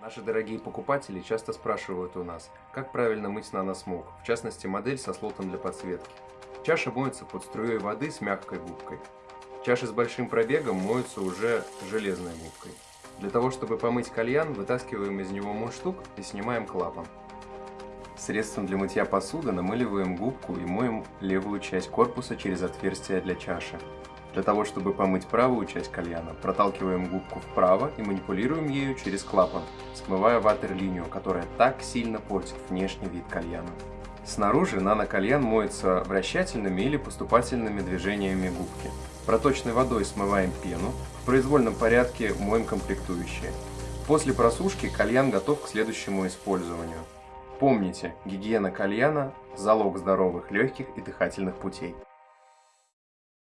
Наши дорогие покупатели часто спрашивают у нас, как правильно мыть наносмок, в частности модель со слотом для подсветки. Чаша моется под струей воды с мягкой губкой. Чаши с большим пробегом моются уже железной губкой. Для того, чтобы помыть кальян, вытаскиваем из него мундштук и снимаем клапан. Средством для мытья посуды намыливаем губку и моем левую часть корпуса через отверстие для чаши. Для того, чтобы помыть правую часть кальяна, проталкиваем губку вправо и манипулируем ею через клапан, смывая ватерлинию, которая так сильно портит внешний вид кальяна. Снаружи нано-кальян моется вращательными или поступательными движениями губки. Проточной водой смываем пену, в произвольном порядке моем комплектующие. После просушки кальян готов к следующему использованию. Помните, гигиена кальяна – залог здоровых легких и дыхательных путей.